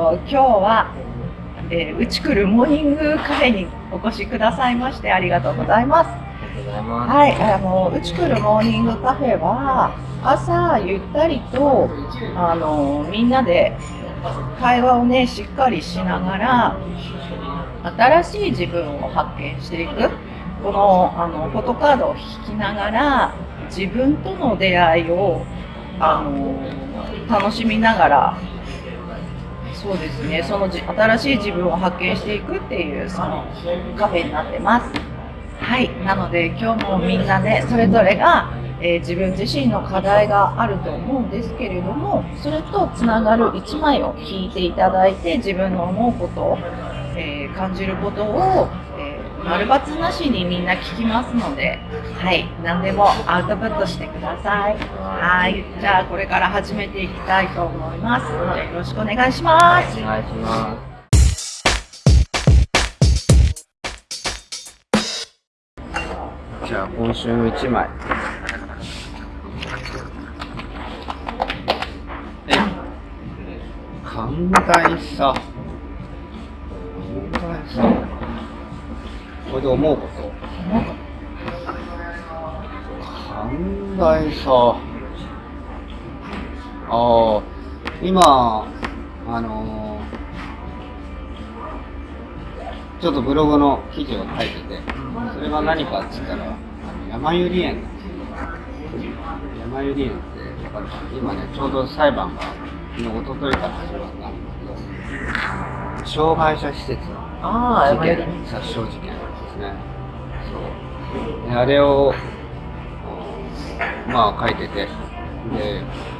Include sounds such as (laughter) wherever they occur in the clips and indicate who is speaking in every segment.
Speaker 1: と今日は、えー、うちくるモーニングカフェにお越しくださいましてありがとうございます。
Speaker 2: ありがとうございます。
Speaker 1: はい、あのうちくるモーニングカフェは朝ゆったりとあのみんなで会話をねしっかりしながら新しい自分を発見していくこのあのフォトカードを引きながら自分との出会いをあの楽しみながらそうですね。そのじ新しい自分を発見していくっていうそのカフェになってます。はい。なので今日もみんなねそれぞれが、えー自分自身の課題があると思うんですけれどもそれとつながる1枚を引いていただいて自分の思うことえー感じることを、えー丸抜なしにみんな聞きますので、はい、何でもアウトプットしてください。はい、じゃあこれから始めていきたいと思います。じゃあよろしくお願いします。
Speaker 2: お願いします。じゃあ今週の1枚。え寛大さ。寛大さ。これで思うこと。寛大さ。ああ、今、あのーちょっとブログの記事を書いてて、それが何かって言ったら、あの山百合園なんですよ。山百合園ってわかるかな今ね、ちょうど裁判が、昨日、一昨日から始まったんですけど、障害者施設の
Speaker 1: ああ、
Speaker 2: 事件、殺傷事件ね。そう。あれを、まあ書いてて、で、えー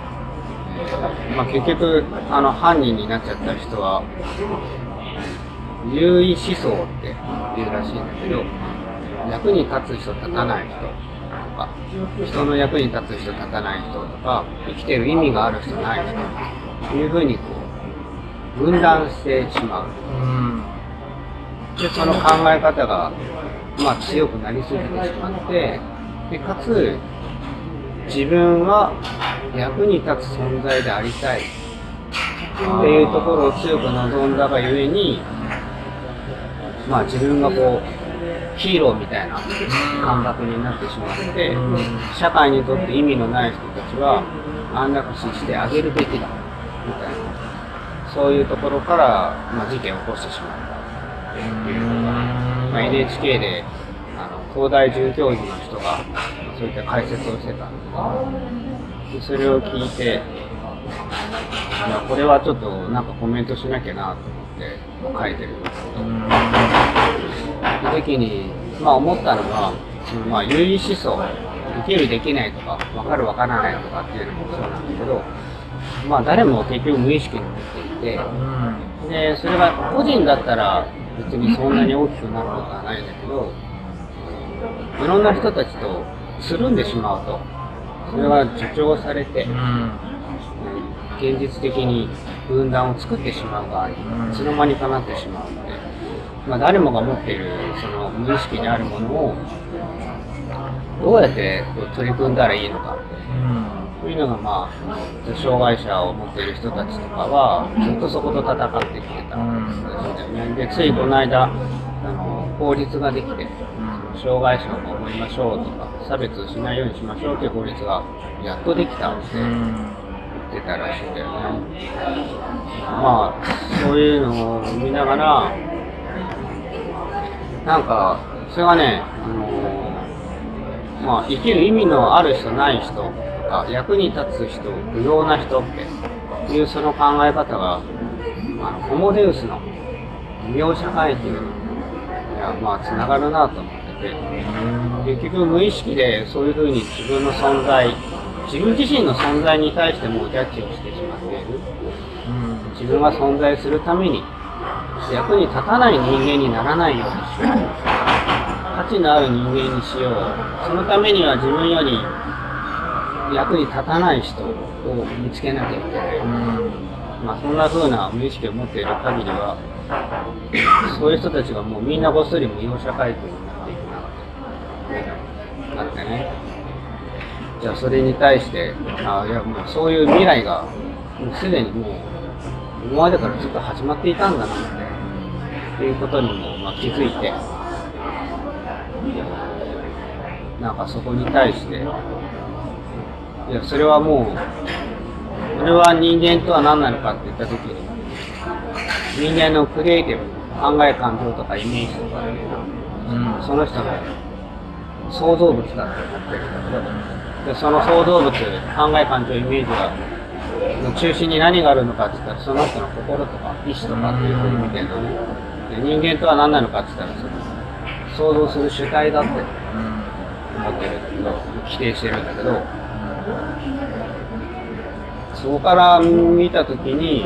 Speaker 2: まあ結局、あの、犯人になっちゃった人は、優位思想っていうらしいんだけど、役に立つ人、立たない人とか、人の役に立つ人、立たない人とか、生きてる意味がある人、ない人というふうにこう、分断してしまう。その考え方が、まあ強くなりすぎてしまって、で、かつ、自分は役に立つ存在でありたいっていうところを強く望んだがゆえに、まあ自分がこう、ヒーローみたいな感覚になってしまって、社会にとって意味のない人たちは安楽死してあげるべきだ、みたいな。そういうところから、まあ、事件を起こしてしまったっていうのが、まあ、NHK であの東大准教授の人がそういった解説をしてた。んですでそれを聞いて、いやこれはちょっとなんかコメントしなきゃなと思って書いてるんですけど、その時に、まあ、思ったのは、そのまあ、優位思想、できるできないとか、分かる分からないとかっていうのもそうなんだけど、まあ、誰も結局無意識に持っていて、で、それが個人だったら別にそんなに大きくなることはないんだけど、いろんな人たちとつるんでしまうと、それが助長されて、現実的に分断を作ってしまう側に、いつの間にかなってしまうので、まあ、誰もが持っているその無意識にあるものを、どうやってこう取り組んだらいいのかって。というのが、まあ、障害者を持っている人たちとかは、ずっとそこと戦ってきてたんですよね。で、ついこの間、あの法律ができて、障害者を守りましょうとか、差別しないようにしましょうという法律がやっとできたって言ってたらしいんだよね。まあ、そういうのを見ながら、なんか、それがね、あのまあ、生きる意味のある人ない人とか、役に立つ人、不要な人っていうその考え方が、あホモデウスの異名社会っていうのには、まあ、つながるなと思ってて、結局無意識でそういうふうに自分の存在、自分自身の存在に対してもジャッジをしてしまっている。自分が存在するために、役に立たない人間にならないようにしよう。価値のある人間にしよう。そのためには自分より役に立たない人を見つけなきゃいけない。まあそんな風な無意識を持っている限りは、そういう人たちがもうみんなごっそり無用社会区になっていくなって、なってね。じゃあそれに対して、あいやもうそういう未来が、もうすでにもう今までからずっと始まっていたんだなっていうことにも、ま、気づいてなんかそこに対していやそれはもうそれは人間とは何なのかって言った時に人間のクリエイティブ考え感情とかイメージとかいうのは、うん、その人の創造物だって思ってるんだけどでその創造物考え感情イメージがの中心に何があるのかって言ったらその人の心とか意志とかっていうふうに見てるのね。で人間とは何なのかって言ったらその想像する主体だって思ってるけど否定してるんだけどそこから見た時に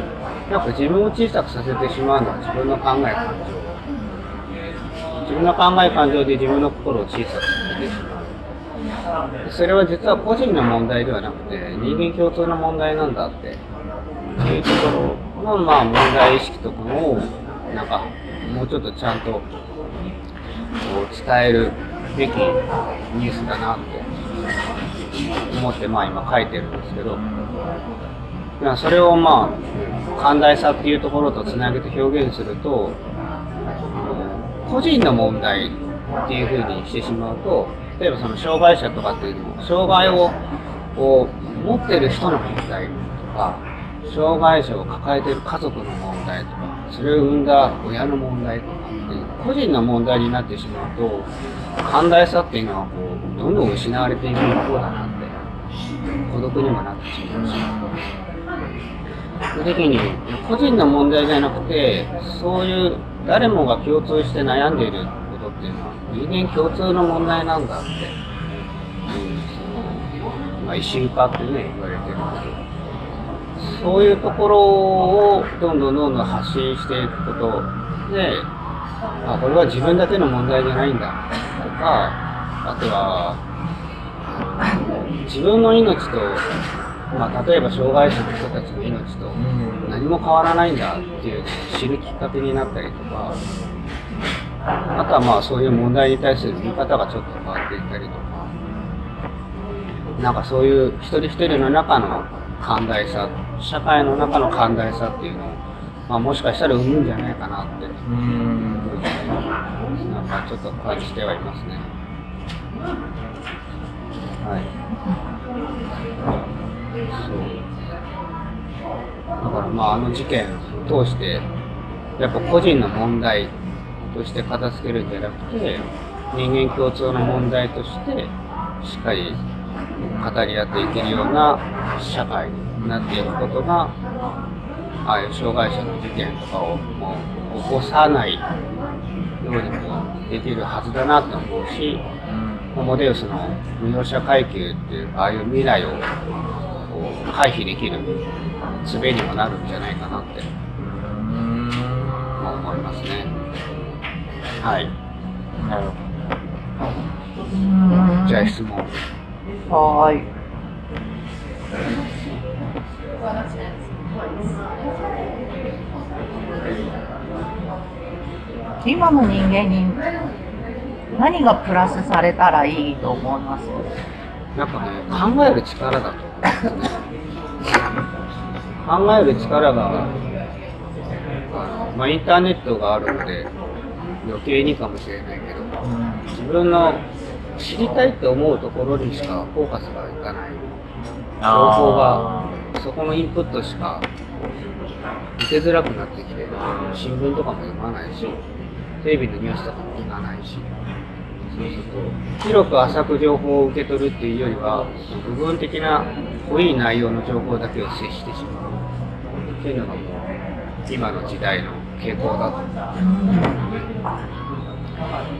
Speaker 2: やっぱ自分を小さくさせてしまうのは自分の考え感情。自分の考え感情で自分の心を小さくさせてしまう。それは実は個人の問題ではなくて人間共通の問題なんだって。いうところのまあ問題意識とかをなんかもうちょっとちゃんとこう伝えるべきニュースだなって。思ってまあ今書いてるんですけどそれをまあ寛大さっていうところとつなげて表現すると個人の問題っていうふうにしてしまうと例えばその障害者とかっていうのも障害をこう持ってる人の問題とか障害者を抱えてる家族の問題とかそれを生んだ親の問題とかっていう個人の問題になってしまうと寛大さっていうのはこうどんどん失われていく一方だなって孤独にもなってしまうし。その時に個人の問題じゃなくてそういう誰もが共通して悩んでいることっていうのは人間共通の問題なんだってうその、まあ、一周化ってね言われてるけどそういうところをどんどんどんどん発信していくことであこれは自分だけの問題じゃないんだ。とかあとは自分の命とまあ、例えば障害者の人たちの命と何も変わらないんだっていう知るきっかけになったりとかあとはまあそういう問題に対する見方がちょっと変わっていったりとかなんかそういう一人一人の中の寛大さ社会の中の寛大さっていうのを、まあ、もしかしたら生むんじゃないかなってうんなんかちょっと感じてはいますね。はい。そう。だからまああの事件を通してやっぱ個人の問題として片付けるんじゃなくて人間共通の問題としてしっかり語り合っていけるような社会になっていくことがああいう障害者の事件とかをもう起こさないようにもできるはずだなと思うし、ホモデウスの無用者階級っていうああいう未来を回避できる術にもなるんじゃないかなって思いますね。はい。なるほど。じゃあ質問。
Speaker 1: はい。今の人間に何がプラスされたらいいと思います？
Speaker 2: やっぱね考える力だと思うんですね。考える力が、まあ、インターネットがあるので余計にかもしれないけど、自分の知りたいって思うところにしかフォーカスがいかない。情報がそこのインプットしか受けづらくなってきて新聞とかも読まないしテレビのニュースとかも聞かないし。そうすると広く浅く情報を受け取るっていうよりは部分的な濃い内容の情報だけを接してしまう。っていうのがもう今の時代の傾向だとい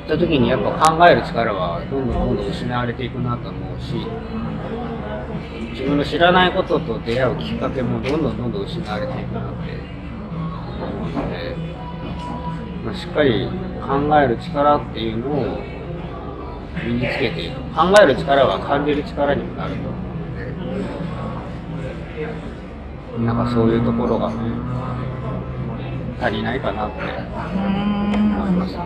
Speaker 2: った時にやっぱ考える力はどんどんどんどん失われていくなと思うし自分の知らないことと出会うきっかけもどんどんどんどん失われていくなって思うので、あ、しっかり考える力っていうのを身につけていく考える力は感じる力にもなると思うのでなんかそういうところがね足りないかなって思いますね。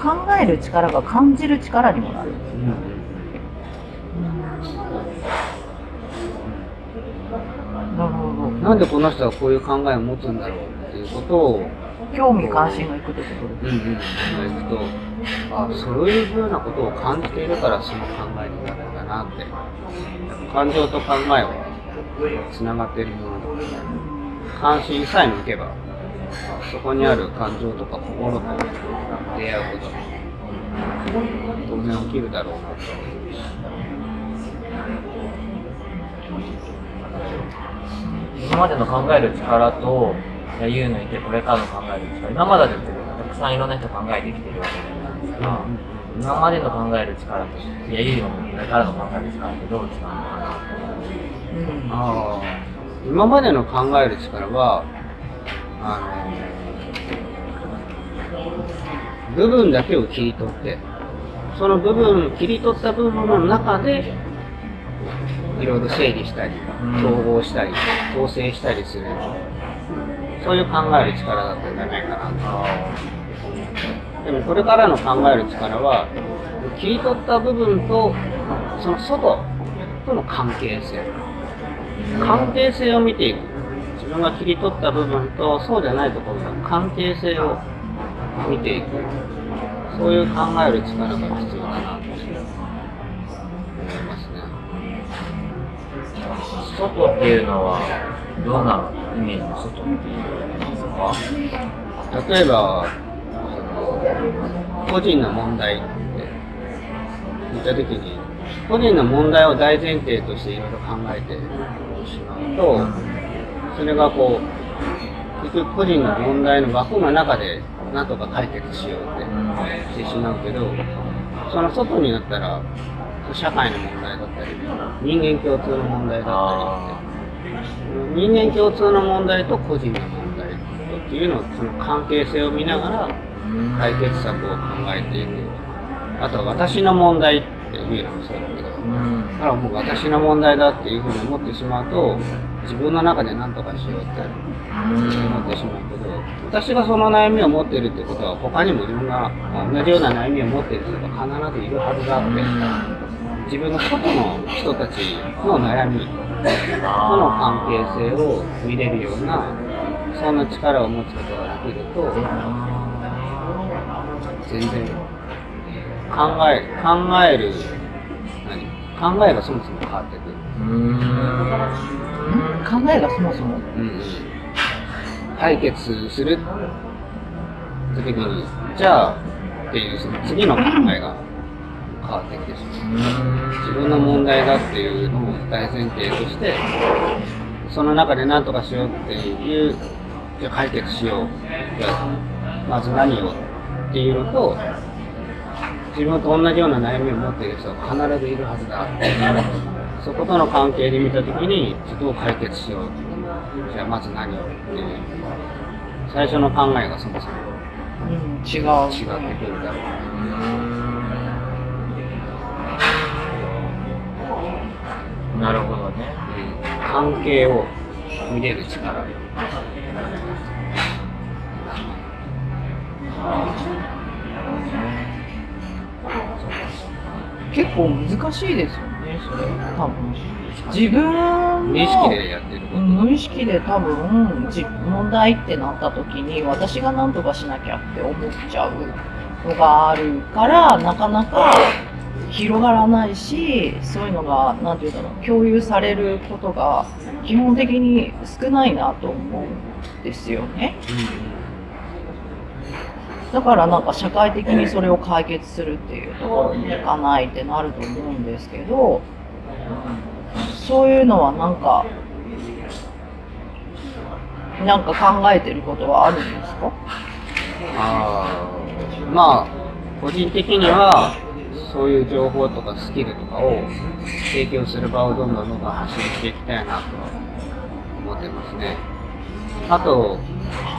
Speaker 1: 考える力が感じる力にもなる。うん
Speaker 2: なんでこの人はこういう考えを持つんだろうっていうことを、
Speaker 1: 興味関心がいくってことです
Speaker 2: うんうん、行くと、あ、そういうふうなことを感じているからその考えになるんだなって。感情と考えはつながっているものだから、関心さえ向けば、そこにある感情とか心と出会うことが当然起きるだろうなと。
Speaker 3: 今までの考える力と、いや言うのいてこれからの考える力、今までだってたくさんいろんな人考えてきてるわけじゃないですか。今までの考える力と、いや言うのこれからの考える力ってどう違うのかな
Speaker 1: うん
Speaker 2: ああ今までの考える力はあの部分だけを切り取ってその部分切り取った部分の中でいろいろ整理したり
Speaker 3: うん。
Speaker 2: 統合したり構成したりするそういう考える力だったんじゃないかなと。
Speaker 3: あ
Speaker 2: でもこれからの考える力は切り取った部分とその外との関係性。関係性を見ていく。自分が切り取った部分とそうじゃないところの関係性を見ていく。そういう考える力が必要だなっ
Speaker 3: 外っていうのは、どんなイメージの外っていうですか
Speaker 2: 例えば個人の問題って言った時に個人の問題を大前提としていろいろ考えてしまうとそれがこう結局個人の問題の枠の中でなんとか解決しようってしてしまうけどその外になったら社会の問題だったり人間共通の問題だったりって人間共通の問題と個人の問題っていうのをその関係性を見ながら解決策を考えていくあとは私の問題っていうのもそうだけどだからもう私の問題だっていうふうに思ってしまうと自分の中で何とかしようって思ってしまうけど私がその悩みを持っているってことは他にもいろんな同じような悩みを持っている人が必ずいるはずだって自分の外の人たちの悩みとの関係性を見れるようなそんな力を持つことができると全然考え考える何？考えがそもそも変わってくる、
Speaker 1: 考えがそもそも。
Speaker 2: うん解決するって時にじゃあっていうその次の考えが変わってきてしまう自分の問題だっていうのを大前提としてその中で何とかしようっていうじゃあ解決しよう。じゃあまず何をっていうのと自分と同じような悩みを持っている人が必ずいるはずだそことの関係で見たときにどう解決しよう。じゃあまず何をっていう。最初の考えがそもそも
Speaker 1: うん違う。
Speaker 2: 違ってくるだろう
Speaker 3: なるほどね。
Speaker 2: 関係を見れる力。
Speaker 1: 結構難しいですよねそれ。多分。自分の
Speaker 2: 無意識でやってること。
Speaker 1: うん無意識で多分自問題ってなった時に私が何とかしなきゃって思っちゃうのがあるからなかなか広がらないしそういうのが何て言うんだろう共有されることが基本的に少ないなと思うんですよね。だからなんか社会的にそれを解決するっていうところに行かないってなると思うんですけどそういうのはなんかなんか考えてることはあるんですか？
Speaker 2: あまあ個人的にはそういう情報とかスキルとかを提供する場をどんどんどんどん発信していきたいなと思ってますね。あと、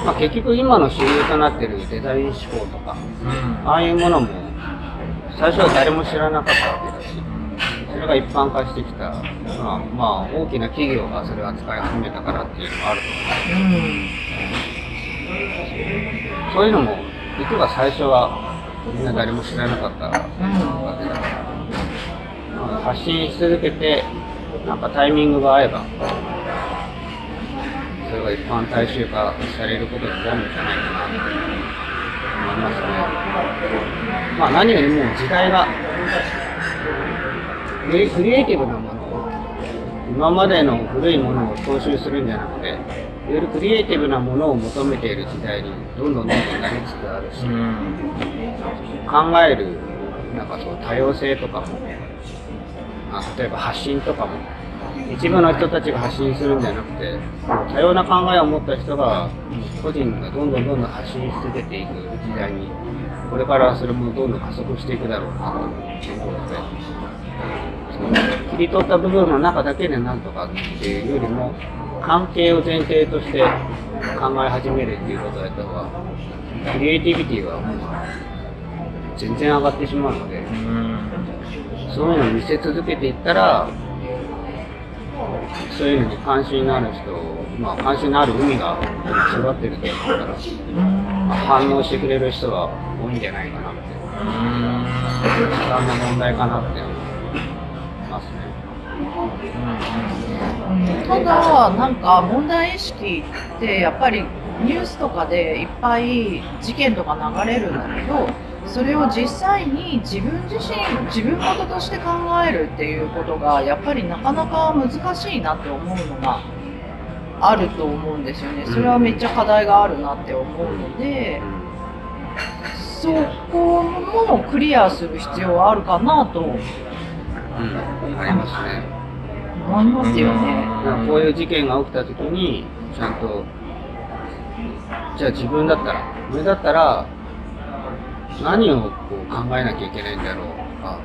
Speaker 2: まあ、結局今の主流となってるデザイン思考とかああいうものも最初は誰も知らなかったわけだしそれが一般化してきた、まあ、まあ大きな企業がそれを扱い始めたからっていうのもあると思う
Speaker 1: うん。
Speaker 2: そういうのも、実は最初は誰も知らなかったわけだから、まあ発信し続けて、なんかタイミングが合えば、それが一般大衆化されることになるんじゃないかなと思いますね。まあ何よりも時代がクリクリエイティブなものを今までの古いものを踏襲するんじゃなくて、いわゆるクリエイティブなものを求めている時代にどんどんどんどんなりつつあるし、考えるなんかそう多様性とかも、あ例えば発信とかも一部の人たちが発信するんじゃなくて多様な考えを持った人が個人がどんどんどんどん発信し続けていく時代にこれからそれもどんどん加速していくだろうなと思うのでその切り取った部分の中だけでなんとかっていうよりも関係を前提として考え始めるっていうことをやった方がクリエイティビティはもう全然上がってしまうのでそういうのを見せ続けていったらそういうのに関心のある人、まあ、関心のある海が育ってると思うから、まあ、反応してくれる人が多いんじゃないかなって、時間の問題かなって思いますね。
Speaker 1: ただなんか問題意識ってやっぱりニュースとかでいっぱい事件とか流れるんだけどそれを実際に自分自身自分事として考えるっていうことがやっぱりなかなか難しいなって思うのがあると思うんですよね。それはめっちゃ課題があるなって思うのでそこもクリアする必要はあるかなと。
Speaker 2: うん、ありますね。
Speaker 1: いますよね。
Speaker 2: だからこういう事件が起きた時に、ちゃんと、じゃあ自分だったら、俺だったら、何をこう考えなきゃいけないんだろうとか、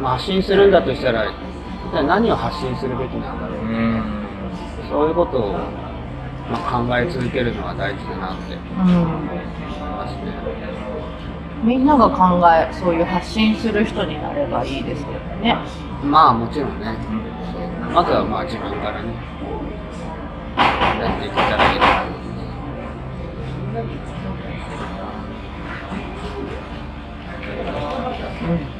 Speaker 2: まあ、発信するんだとしたら、一体何を発信するべきなんだろう、そういうことを、まあ、考え続けるのは大事だなって
Speaker 1: うん
Speaker 2: 思いますね。
Speaker 1: みんなが考えそういう発信する人になればいいですけどね。
Speaker 2: まあもちろんね、まずはまあ自分からね、やっていけたらいいなと思います。
Speaker 3: そ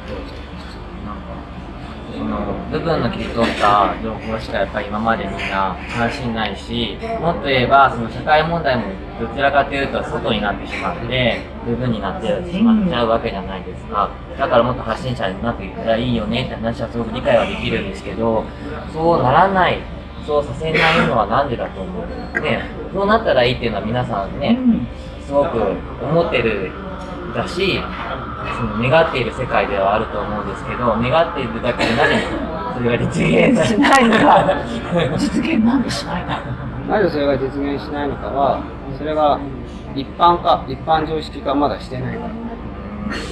Speaker 3: の部分の切り取った情報しかやっぱり今までみんな関心ないし、もっと言えばその社会問題もどちらかというと外になってしまって、部分になってしまっちゃうわけじゃないですか。だからもっと発信者になっていったらいいよねって話はすごく理解はできるんですけど、そうならない、そうさせないのはなんでだと思うね、そうなったらいいっていうのは皆さんね、すごく思ってるだし、その願っている世界ではあると思うんですけど、願っているだけでなぜそれが実現
Speaker 1: しないのか実現なんでしないの
Speaker 2: なぜそれが実現しないのかは、それが一般化、一般常識化まだしてないから。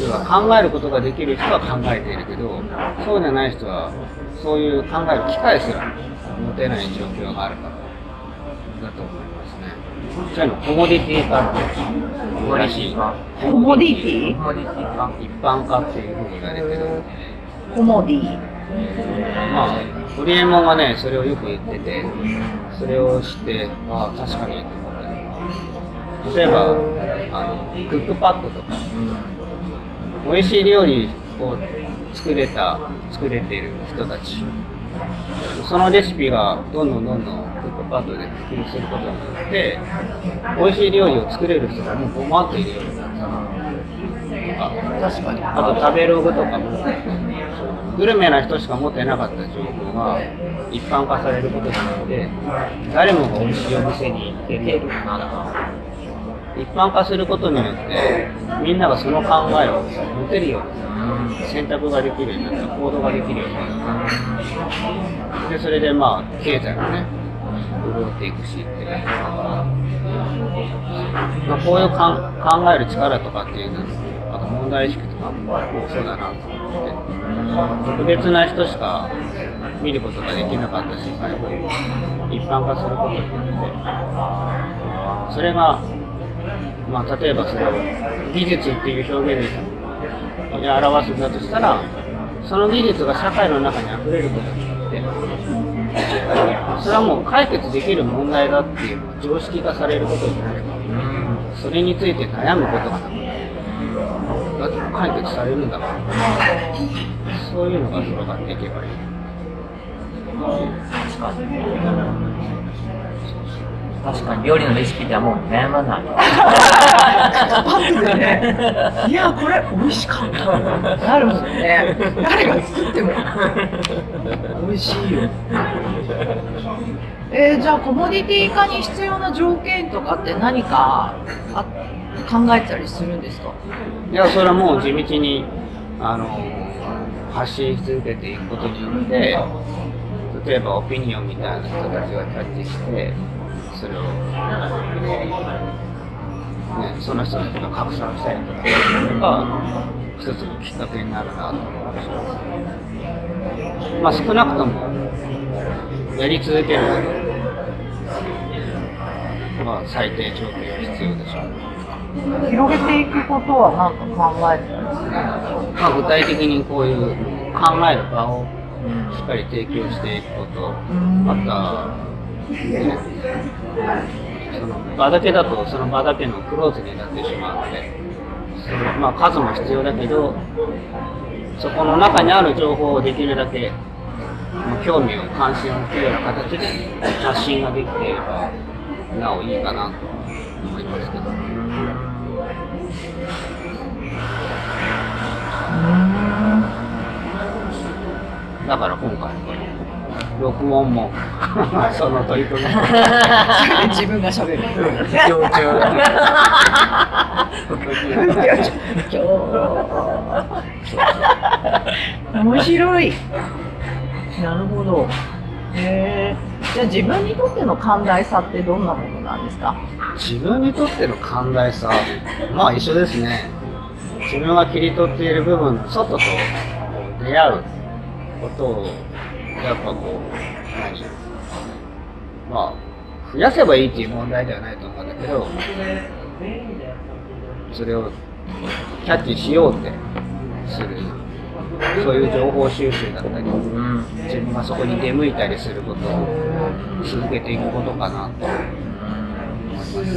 Speaker 2: 要は考えることができる人は考えているけど、そうじゃない人は、そういう考える機会すら持てない状況があるから、だと思いますね。そういうのコモディティ化って
Speaker 3: コモディティ化
Speaker 1: コモディティ？
Speaker 3: コモディティ化
Speaker 2: 一般化っていうふうに言われてる。
Speaker 1: コモディ。
Speaker 2: まあ、ホリエモンがね、それをよく言ってて、それを知って、ああ、確かにと思った例えば、あの、クックパッドとか、美味しい料理を作れた、作れている人たち、そのレシピがどんどんどんどんパッドで普及することによって、美味しい料理を作れる人がもう5万っているようになったとか、
Speaker 1: 確かに
Speaker 2: あと食べログとかも、グルメな人しか持ってなかった情報が一般化されることによって、誰もが美味しいお店に行けるな一般化することによって、みんながその考えを持てるようになった、選択ができるようになった、行動ができるようになった。で、それでまあ、経済がね、潤っていくしっていう。まあ、こういうか考える力とかっていうのあと問題意識とかも多そうだなと思って特別な人しか見ることができなかった世界を一般化することによってそれが、まあ、例えばそれを技術っていう表現で表すんだとしたらその技術が社会の中に溢れることそれはもう解決できる問題だっていう常識化されることになればそれについて悩むことがなくなる。だって解決されるんだから。そういうのが広がっていけばいい
Speaker 3: 確かに。料理のレシピではもう悩まない。(laughs)
Speaker 1: ね。いやこれ美味しかった。なるもんね。誰が作っても。美味しいよ。えー、じゃあコモディティ化に必要な条件とかって何かあ考えたりするんですか？
Speaker 2: いや、それはもう地道に、あの、発信し続けていくことによって、例えばオピニオンみたいな人たちがキャッチして、それを、ね、その人たちが拡散したりとか、が一つのきっかけになるなと思うし、まあ少なくとも、やり続けるまあ最低条件は必要でしょう。
Speaker 1: 広げていくことは何か考えてたりする
Speaker 2: まあ、具体的にこういう考える場をしっかり提供していくこと、また、ね、その場だけだとその場だけのクローズになってしまうので、そのまあ、数も必要だけど、そこの中にある情報をできるだけ、興味を関心を持つような形で発信ができていれば、なおいいかなと思いますけど。だから今回この録音も。(laughs) その取り組み。も (laughs)
Speaker 1: 自分が喋る。
Speaker 3: 強中。
Speaker 1: 面白い。なるほど。へえじゃあ自分にとっての寛大さってどんなものなんですか？
Speaker 2: 自分にとっての寛大さ。まあ一緒ですね。自分が切り取っている部分の外と出会うことをやっぱこう何？まあ増やせばいいっていう問題ではないと思うんだけどそれをキャッチしようってするそういう情報収集だったり
Speaker 3: うん。
Speaker 2: 自分がそこに出向いたりすることを続けていくことかなと。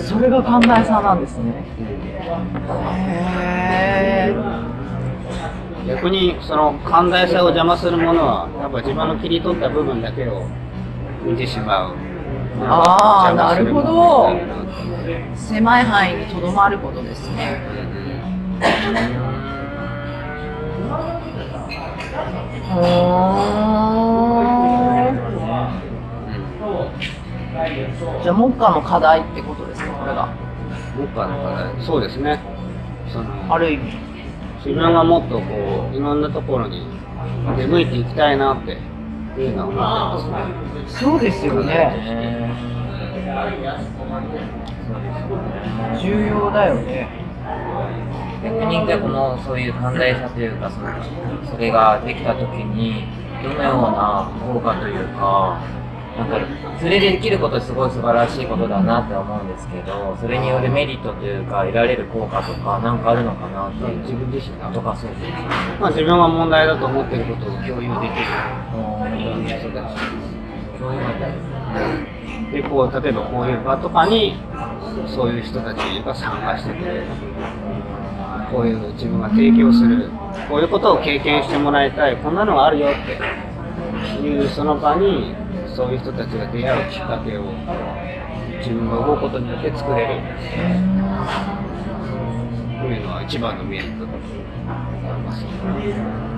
Speaker 1: それが寛大さなんですねへえ
Speaker 2: 逆にその寛大さを邪魔するものはやっぱ自分の切り取った部分だけを見てしまう。
Speaker 1: あー
Speaker 2: 邪魔するものになる。なと
Speaker 1: 狭い範囲にとどまることですね。じゃあ目下の課題ってことですかこれが。
Speaker 2: 目下の課題。そうですね。
Speaker 1: ある意味
Speaker 2: 自分がもっとこういろんなところに出向いていきたいなっていうのは思ってます。ね。
Speaker 1: そうですよね。
Speaker 3: ね
Speaker 1: 重要だよね。
Speaker 3: 逆にこのそういう寛大さというかそのそれができた時にどのような効果というかなんかそれでできることすごい素晴らしいことだなって思うんですけどそれによるメリットというか得られる効果とかなんかあるのかなっていう
Speaker 2: 自分自身が
Speaker 3: とかそうです
Speaker 2: まあ自分が問題だと思ってることを共有できる。いろんな人たち
Speaker 3: そういうので
Speaker 2: でこう例えばこういう場とかにそういう人たちが参加してくれる。こういう自分が提供する。こういうことを経験してもらいたい。こんなのがあるよって。いうその場にそういう人たちが出会うきっかけを自分が動くことによって作れる。というのは一番のメリットだと思います。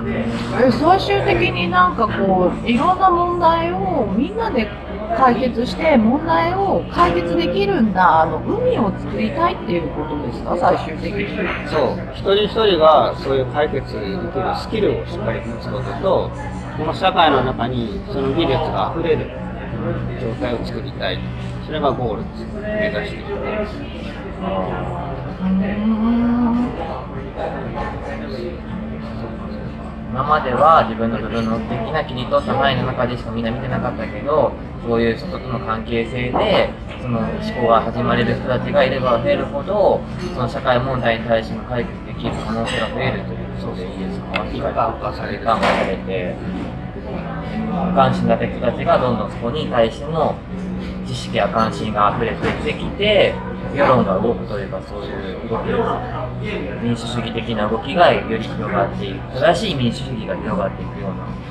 Speaker 1: え最終的になんかこういろんな問題をみんなで解決して問題を解決できるんだあの海を作りたいっていうことですか？最終的に。
Speaker 2: そう、一人一人がそういう解決できるスキルをしっかり持つことと、この社会の中にその技術が溢れる状態を作りたい。それがゴールです。目指している。
Speaker 3: 今までは自分の部分の的な切り取った範囲の中でしかみんな見てなかったけどそういう人との関係性でその思考が始まれる人たちがいれば増えるほどその社会問題に対しての解決できる可能性が増えるということですか
Speaker 2: 一般化され
Speaker 3: て関心だった人たちがどんどんそこに対しての知識や関心が溢れてきて世論が動くというかそういう動き民主主義的な動きがより広がっていく正しい民主主義が広がっていくような。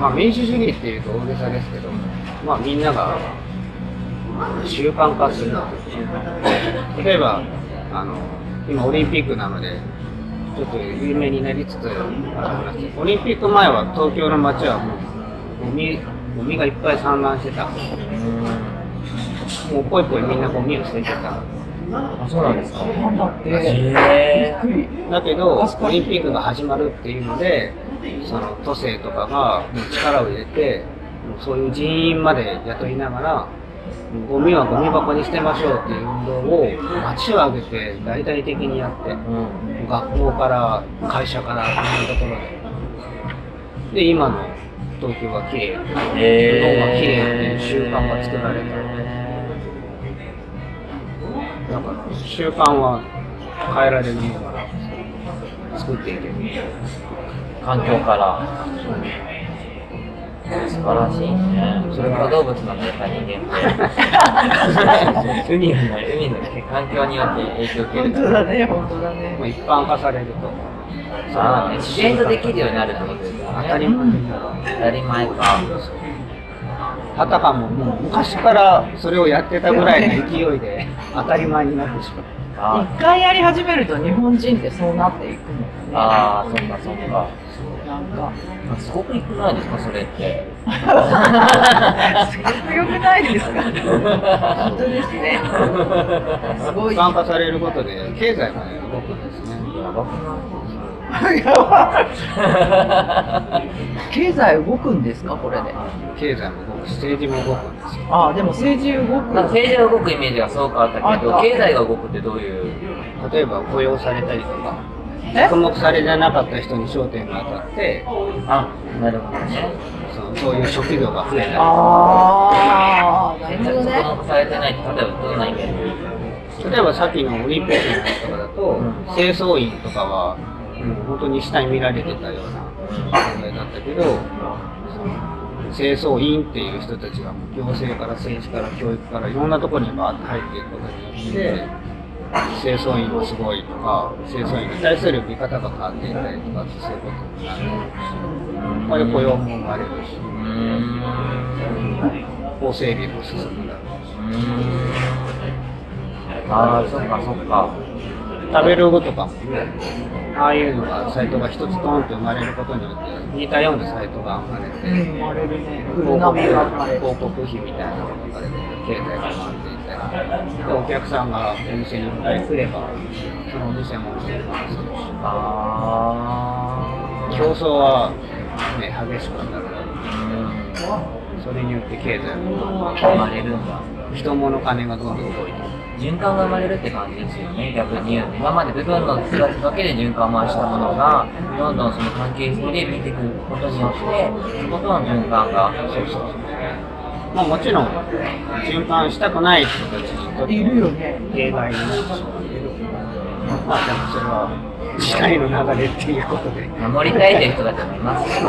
Speaker 2: まあ民主主義っていうと大げさですけど、まあみんなが習慣化する例えばあの今オリンピックなのでちょっと有名になりつつある話ですオリンピック前は東京の街はもうゴミゴミがいっぱい散乱してた。もうぽいぽいみんなゴミを捨ててた。
Speaker 3: あ、そうなんですか。
Speaker 1: なんだ
Speaker 2: けどオリンピックが始まるっていうのでその都政とかがもう力を入れてそういう人員まで雇いながらゴミはゴミ箱に捨てましょうっていう運動を街を挙げて大々的にやって。
Speaker 3: うん。
Speaker 2: 学校から会社からいろんなところでで今の東京が綺麗日本が綺麗っていう習慣が作られただか習慣は変えられるものから作っていける
Speaker 3: 環境から。素晴らしいね。それから動物なんだやっぱ人間って。海がない、海の環境によって影響を受ける
Speaker 1: 本当だね、本当だ
Speaker 2: まあ
Speaker 1: ね。
Speaker 2: 一般化されると
Speaker 3: ああ、ね、自然とできるようになるってことですよね。
Speaker 2: 当たり前
Speaker 3: 当たり前か。
Speaker 2: あたかももう昔からそれをやってたぐらいの勢いで当たり前になってしまう
Speaker 3: あ
Speaker 1: 一回やり始めると日本人ってそうなっていくのよね。
Speaker 3: あー、そっかそっか。
Speaker 1: なんか、
Speaker 3: すごく良くないですか、それって。
Speaker 1: すごく良くないですか？本当ですね。すごい。
Speaker 2: 一般化されることで経済がね動くんですね
Speaker 3: やばくない
Speaker 1: やばい経済動くんですかこれで？
Speaker 2: 経済も動くし政治も動くんですよ
Speaker 1: ああ、でも政治動く。
Speaker 3: 政治が動くイメージがすごくあったけど、経済が動くってどういう？
Speaker 2: 例えば雇用されたりとか
Speaker 1: え？
Speaker 2: 着目されてなかった人に焦点が当たって
Speaker 3: あ、なるほどね。
Speaker 2: そのそういう職業が増えた。り
Speaker 1: ああ、なるほどね。
Speaker 3: 注目されてないって、例えばどんなイメージ
Speaker 2: 例えばさっきのオリンピックのやつとかだと、
Speaker 3: うん。
Speaker 2: 清掃員とかは、もう本当に下に見られてたような存在だったけど、清掃員っていう人たちがもう行政から政治から教育からいろんなところにバーッと入っていくことによって、清掃員はすごいとか、清掃員に対する見方が変わっていったりとかってそういうことになるし、ここで雇用も生まれるし。法整備も進むだろうし。
Speaker 3: ああ、そっかそっか。
Speaker 2: 食べログとかもね、ああいうのが、サイトが一つドーンと生まれることによって、似たようなサイトが生まれて、広告。広告費みたいなのが出て、経済が回っていったり、でお客さんがお店に来れば、そのお店も
Speaker 3: あ
Speaker 2: 競争は、ね、激しくなる。
Speaker 3: あ。
Speaker 2: それによって経済が
Speaker 3: うん。生まれるんだ。
Speaker 2: 人物金がどんどん動いていく。
Speaker 3: 循環が生まれるって感じですよね、逆に言うと。今まで部分の人たちだけで循環回したものが、どんどんその関係性で見てくることによって、そことの循環が。そうそう
Speaker 2: まあもちろん、循環したくない人たちにとって
Speaker 1: いるよね。
Speaker 2: 弊害になってしまうけど、まあでもそれは時代の流れっていうことで、
Speaker 3: 守りたいという人たちもいますよ、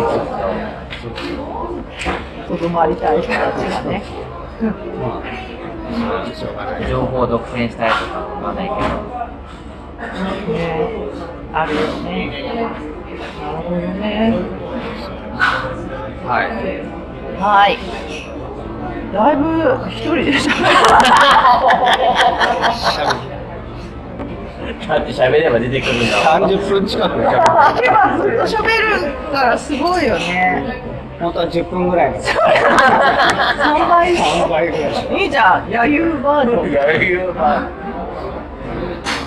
Speaker 1: とどまりたい人たちがね。
Speaker 2: まあ、それはしょうがない。
Speaker 3: 情報を独占したいとかわかんないけど。
Speaker 1: ね、あるよね。なるほどね。
Speaker 2: はい。
Speaker 1: はい。だいぶ一人で喋
Speaker 3: だって喋れば出てくるんだ。もん。
Speaker 2: 30分近くや
Speaker 1: る。今ずっと喋る。からすごいよね。
Speaker 2: 本当は10分ぐらいの
Speaker 1: 3倍。
Speaker 2: 3倍ぐらい
Speaker 1: いいじゃん、余裕バージョン。
Speaker 3: 余裕は。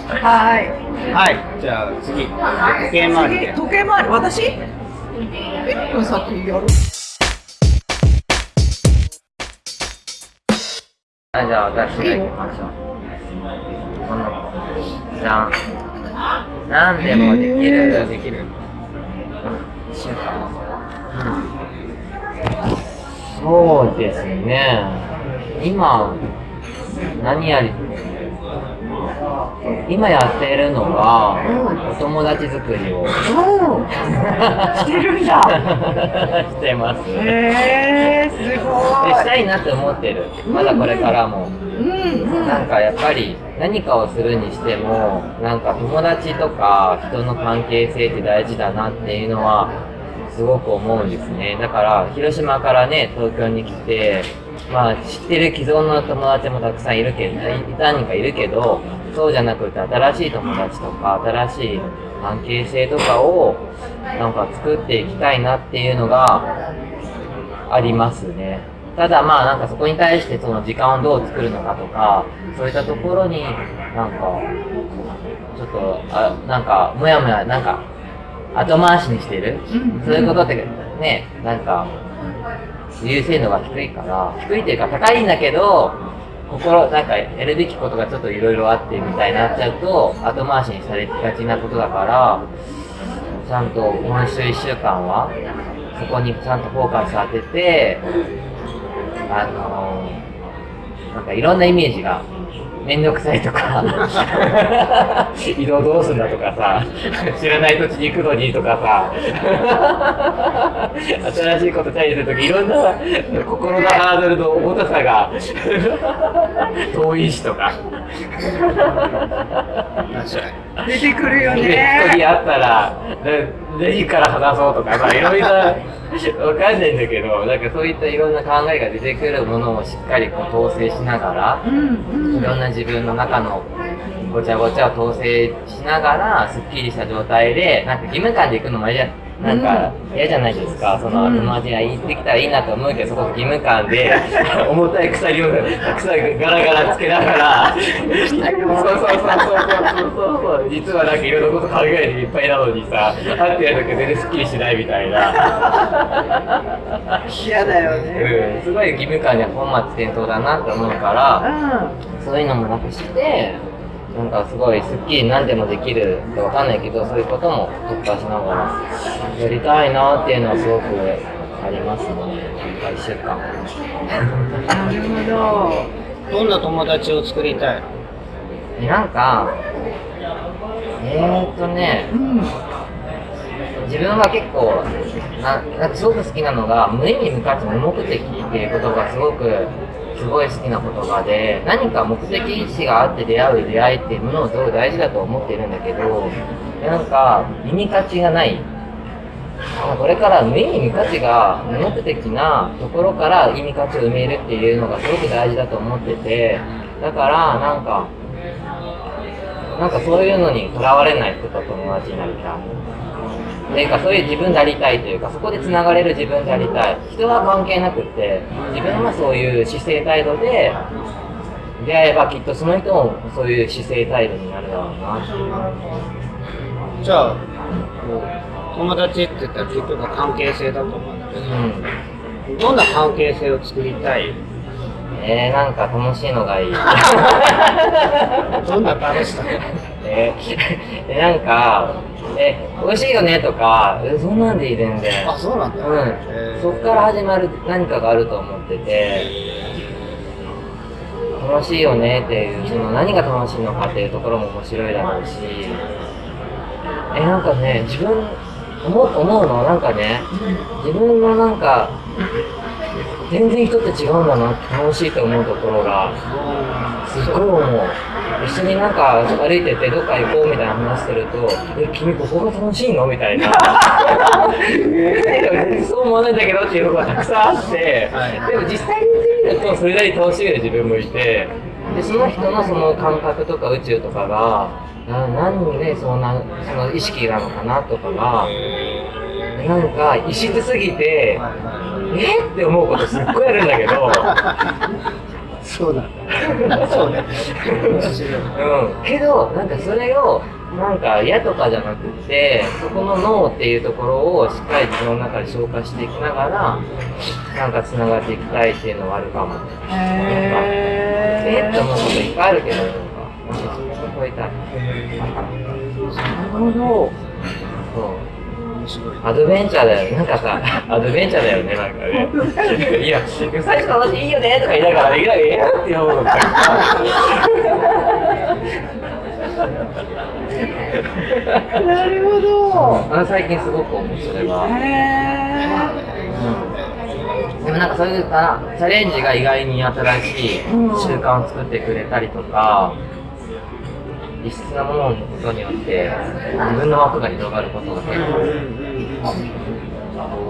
Speaker 1: はい。
Speaker 2: はい、じゃあ次、時計回り。
Speaker 1: 時計回り、私 ?1 分先やる。
Speaker 3: はい、じゃあ私が行きましょう。この子。じゃん。何でもでき
Speaker 2: じゃあ
Speaker 3: る。
Speaker 2: できる。
Speaker 3: そうですね。今、何やり、今やっているのは、お友達作りを。
Speaker 1: してるんだ。(laughs)
Speaker 3: してます。
Speaker 1: へえー、す
Speaker 3: で
Speaker 1: ご
Speaker 3: したいなって思ってる。まだこれからも。
Speaker 1: い。うんうん。
Speaker 3: なんかやっぱり何かをするにしても、なんか友達とか人の関係性って大事だなっていうのは、すごく思うんですね。だから、広島からね、東京に来て、まあ、知ってる既存の友達もたくさんいるけど、い何人かいるけど、そうじゃなくて、新しい友達とか、新しい関係性とかを、なんか作っていきたいなっていうのが、ありますね。ただまあなんかそこに対してその時間をどう作るのかとか、そういったところになんか、ちょっと、あなんか、もやもや、なんか、後回しにしてる、
Speaker 1: うん。
Speaker 3: そういうことってね、なんか、優先度が低いから、低いというか高いんだけど、心、なんかやるべきことがちょっといろいろあってみたいになっちゃうと、後回しにされがちなことだから、ちゃんと今週1週間は、そこにちゃんとフォーカス当てて、あのー、なんかいろんなイメージが、めんどくさいとか、移動どうすんだとかさ、知らない土地に行くのにとかさ、新しいことチャレンジするとき、いろんな心のハードルの重たさが、遠いしとか、
Speaker 2: 確か
Speaker 1: 出てくるよ
Speaker 3: で人に
Speaker 1: ね。
Speaker 3: 会ったら、な何から話そうとかさ、いろいろわかんないんだけど、なんかそういったいろんな考えが出てくるものをしっかりこう統制しながら。いろんな自分の中のごちゃごちゃを統制しながら、すっきりした状態で、なんか義務感で行くのもあれじゃなんか嫌じゃないですか、その
Speaker 1: うん。
Speaker 3: 友達が行ってきたらいいなと思うけど、そこ義務感で、(laughs) 重たい鎖をたくさんガラガラつけながら、(laughs) そうそうそうそうそうそう、実はなんかいろんなこと考えていっぱいなのにさ、会ってやるとき全然すっきりしないみたいな。
Speaker 1: 嫌だよね。
Speaker 3: うん、すごい義務感で本末転倒だなって思うから、
Speaker 1: う
Speaker 3: そういうのもなくして、なんかすごいスッキリ何でもできるかわかんないけど、そういうことも特化しながらやりたいなっていうのはすごくありますね。一週間。
Speaker 1: ん。なるほど。(laughs)
Speaker 2: どんな友達を作りたい
Speaker 3: なんか、えーっとね、
Speaker 1: うん。
Speaker 3: 自分は結構な、すごく好きなのが、無意味無価値無目的っていう言葉がすごく、すごい好きな言葉で、何か目的意識があって出会う出会いっていうものをすごい大事だと思ってるんだけど、なんか、意味価値がない。これから無意味無価値が無目的なところから意味価値を埋めるっていうのがすごく大事だと思ってて、だから、なんか、なんかそういうのにとらわれない人と友達になりたい。っていうかそういう自分でありたいというかそこでつながれる自分でありたい。人は関係なくって自分はそういう姿勢態度で出会えばきっとその人もそういう姿勢態度になるだろうなっていう。
Speaker 2: じゃあ、友達って言ったら結局は関係性だと思うんだけ
Speaker 3: うん。
Speaker 2: ど、どんな関係性を作りたい？
Speaker 3: えー、なんか楽しいのがいい。
Speaker 2: どんな楽しさ？(laughs)
Speaker 3: えー、でなんかえ美味しいよねとかえそんなんでいい全然
Speaker 2: あ、そうなんだ。
Speaker 3: うん、そっから始まる何かがあると思ってて。楽しいよねっていうその何が楽しいのかっていうところも面白いだろうし。えなんかね自分思う思うのはなんかね自分のなんか全然人って違うんだなって楽しいと思うところがすっごい思う。一緒になんか歩いててどっか行こうみたいな話すると「え君ここが楽しいの?」みたいな。そう思わないんだけどっていうのがたくさんあって、
Speaker 2: はい。
Speaker 3: でも実際に見るとそれなりに楽しめる自分もいて。でその人のその感覚とか宇宙とかがな何でそんなその意識なのかなとかがなんか異質すぎてえ？って思うことすっごいあるんだけど。
Speaker 2: そうなんだ。そうね。面白い
Speaker 3: うん、けど、なんかそれを、なんか嫌とかじゃなくて、そこの脳っていうところをしっかり自分の中で消化していきながら、なんか繋がっていきたいっていうのはあるかも。え？
Speaker 1: へ
Speaker 3: って思うこといっぱいあるけど、なんか、もしそこ超えたい。
Speaker 1: なるほど。
Speaker 3: そう。
Speaker 2: 面白い。
Speaker 3: アドベンチャーだよね。なんかさ、(laughs) アドベンチャーだよね、なんかね。いや、最初の話いいよねとか言いながら、いやいやって思うのか。(laughs)
Speaker 1: なるほど。
Speaker 3: あの最近すごく思う、それは。
Speaker 1: へ
Speaker 3: うんでもなんかそういうさチャレンジが意外に新しい
Speaker 1: うん
Speaker 3: 習慣を作ってくれたりとか、異質なものを持つことによって自分の枠が広がることが結構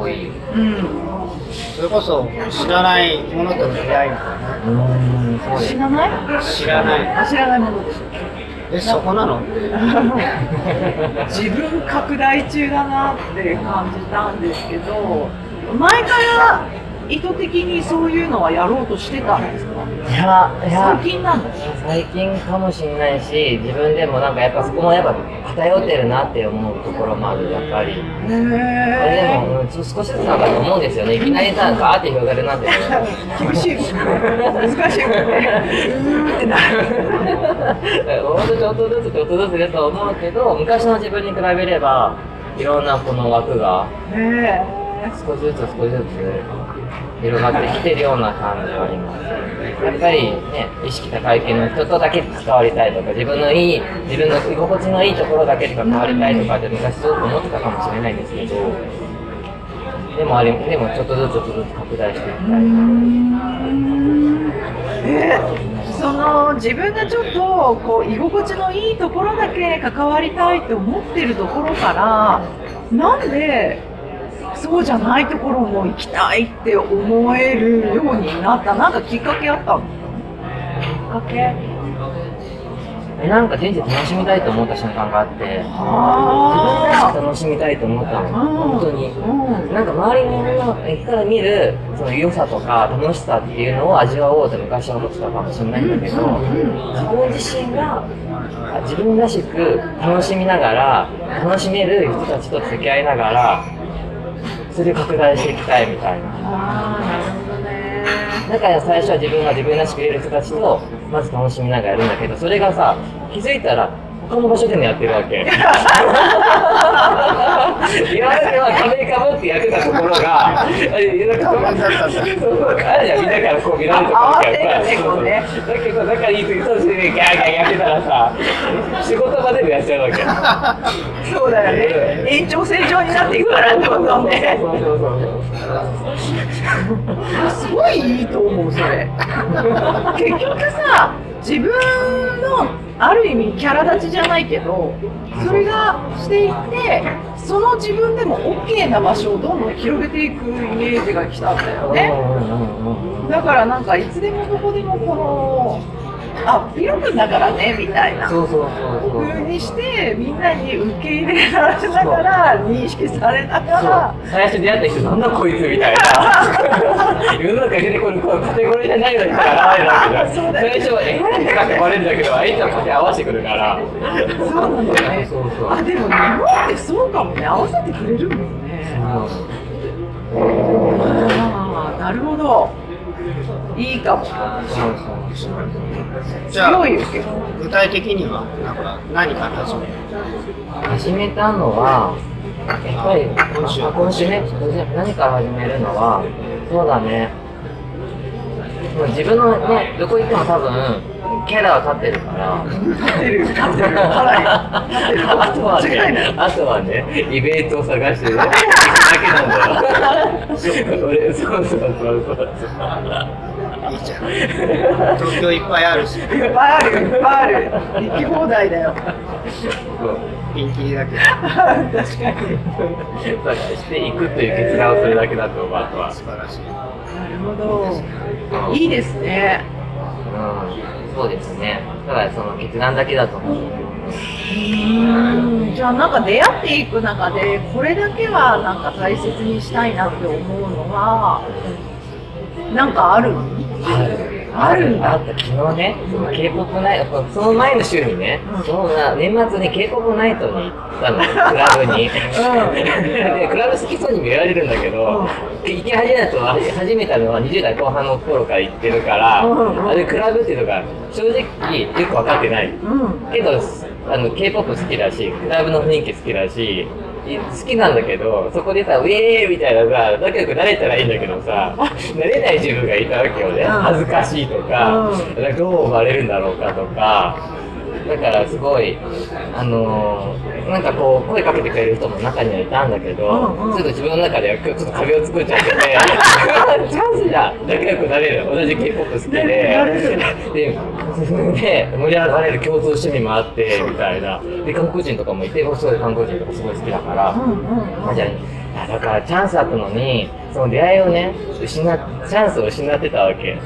Speaker 3: 多い。
Speaker 1: うん
Speaker 2: それこそ知らないものとの出会いみたいな。
Speaker 3: うん、そうです
Speaker 1: 知。らない
Speaker 2: 知らない
Speaker 1: あ知らないものです。
Speaker 2: えそこなの？(laughs)
Speaker 1: 自分拡大中だなって感じたんですけど前から意図的にそういうのはやろうとしてたんですか？
Speaker 3: いや、いや。
Speaker 1: 最、近なの
Speaker 3: 最近かもしれないし、自分でもなんかやっぱそこもやっぱ偏ってるなって思うところもある、やっぱり。
Speaker 1: へ
Speaker 3: あれでも、うんちょ少しずつなんかと思うんですよね。いきなりさ、ガーって広がるなんて。
Speaker 1: 厳しい。難しくてうーってなる
Speaker 3: ほん。とちょっとずつちょっとずつだと思うけど、昔の自分に比べれば、いろん。なこの枠が
Speaker 1: ね
Speaker 3: 少しずつ少しずつ広がってきてるような感じはあります。やっぱりね、意識高い系の人とだけ関わりたいとか、自分のいい、自分の居心地のいいところだけで関わりたいとかって昔すごく思ってたかもしれないんですけど、でもあれ、でもちょっとずつちょっとずつ拡大していきたい。
Speaker 1: えその自分がちょっとこう居心地のいいところだけ関わりたいと思ってるところからなんでそうじゃないところも行きたいって思えるようになった。なんかきっかけあったの？きっかけ？
Speaker 3: えなんか人生楽しみたいと思った瞬間があって、自分らし楽しみたいと思ったの、本当に。
Speaker 1: うん。
Speaker 3: なんか周りの人から見るその良さとか楽しさっていうのを味わおうと昔は思ってたかもしれないんだけど、自分自身があ自分らしく楽しみながら楽しめる人たちと付き合いながらそれを拡大していきたいみたいな。だから最初は自分が自分らしくいれる人たちとまず楽しみながらやるんだけどそれがさ気づいたら他の場所でもやってるわけ。(laughs) 今までは壁かぶってやってたところがあれなんかじゃんみんなからこう見られるとかあるからさ
Speaker 1: あ慌てるね
Speaker 3: だけど仲いい人としてギャーギャーやってたらさ仕事場でもやっちゃうわけ。
Speaker 1: そうだよね。延長線上になっていくからどんどんね。
Speaker 3: そうそうそう。
Speaker 1: すごいいいと思うそれ。(laughs) 結局さ自分のある意味キャラ立ちじゃないけどそれがしていってその自分でも OK な場所をどんどん広げていくイメージがきたんだよね。だからなんかいつでもどこでもこのあピロ君だからねみたいな。
Speaker 3: そうそうそうそう。
Speaker 1: 風にしてみんなに受け入れられながら認識されながら。
Speaker 3: 最初出会った人なんだこいつみたいな。(laughs) 世の中に出てくるこのカテゴリーじゃないような人が現れるわけじゃん。最初はえって書かれるんだけど相手は勝手に合わせてくるから
Speaker 1: そうなんだよね
Speaker 3: そうそう
Speaker 1: あでも日本ってそうかもね合わせてくれるもんねああなるほどいいかも
Speaker 3: そうそう
Speaker 2: じゃあ具体的にはなんか何から始める
Speaker 3: 始めたのはやっぱり
Speaker 2: 今週
Speaker 3: あ今週ね何から始めるのはそうだねもう自分のねどこ行っても多分キャラは立ってるから
Speaker 1: 立ってる立ってる立ってる
Speaker 3: あとはね、あとはね、イベントを探してね、行 (laughs) くだけなんだよ。(laughs) 俺、そうそうそうそう。
Speaker 2: いいじゃん。東京いっぱいあるし。
Speaker 1: いっぱいあるいっぱいある。行き放題だよ。
Speaker 3: そう
Speaker 2: ピンキリだけ。ど
Speaker 1: 確かに。
Speaker 3: 探していくという決断をするだけだと思う、あとは。
Speaker 2: 素晴らしい。
Speaker 1: なるほど。いいですね。
Speaker 3: うん、そうですね。だからその決断だけだと思う。
Speaker 1: うん。じゃあなんか出会っていく中でこれだけはなんか大切にしたいなって思うのはなんかある？あるんだ
Speaker 3: あった昨日ね、その K-POP ナイト、その前の週にね、そのな年末に K-POP ナイトに行ったの、クラブに。で、クラブ好きそうに見られるんだけど、行き始めたのは始めたのは20代後半の頃から行ってるから、
Speaker 1: うん
Speaker 3: あれクラブっていうのが正直よく分かってない。
Speaker 1: うん。
Speaker 3: けど、あの、K-POP 好きだし、クラブの雰囲気好きだし、い好きなんだけど、そこでさ、ウェーイみたいなさ、仲良くなれたらいいんだけどさ、なれない自分がいたわけよね。
Speaker 1: うん
Speaker 3: 恥ずかしいとか、
Speaker 1: う
Speaker 3: なんかどう思われるんだろうかとか、だからすごい、あのーなんかこう、声かけてくれる人も中にはいたんだけど、
Speaker 1: うんうん
Speaker 3: ちょっと自分の中ではちょっと壁を作っちゃってて、(laughs) チャンスじゃん仲良くなれる。同じ K-POP 好きで。で、で、盛り上がれる共通趣味もあって、みたいな。で、韓国人とかもいて、僕すごい韓国人とかすごい好きだから、
Speaker 1: うんうん
Speaker 3: あじゃあ、あだからチャンスあったのに、その出会いをね、失っ、チャンスを失ってたわけ。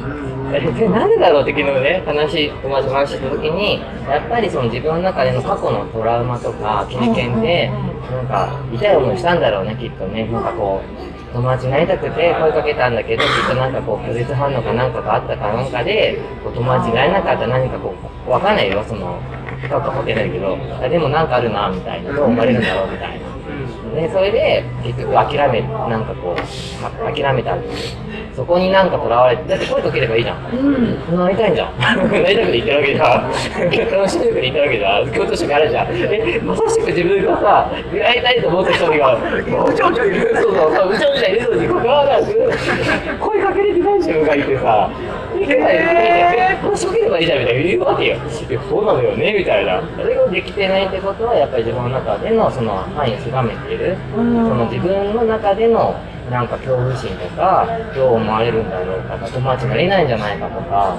Speaker 3: えでなんでだろうって昨日ね、話、友達と話した時に、やっぱりその自分の中での過去のトラウマとか経験で、なんか痛い思いしたんだろうね、きっとね。なんかこう、友達になりたくて声かけたんだけど、きっとなんかこう拒絶反応かなんかがあったかなんかで、こう友達になれなかった何かこう、わかんないよ、その、深く掘ってないけど、あでもなんかあるな、みたいな、どう思われるんだろう、みたいな。で、それで、結局諦め、なんかこう、あ諦めたっていう。そこになんかとらわれて、だって声かければいいじゃん。
Speaker 1: うん
Speaker 3: なりたいんじゃん。なりたくて言ってるわけじゃん。楽しみくて言ってるわけじゃん。共通してあるじゃん。え、まさしく自分がさ、出会いたいと思った人が、うちょうちょいる。そうそうそう、うちょうちょいるのに、ここはなく、声かけれてない自分がいてさ、いけない、
Speaker 1: へ
Speaker 3: 話しかければいいじゃんみたいな言うわけよ。いや、そうなのよね、みたいな。それができてないってことは、やっぱり自分の中でのその範囲を狭めている。その自分の中でのなんか恐怖心とか、どう思われるんだろうかとか、友達になれないんじゃないかとか、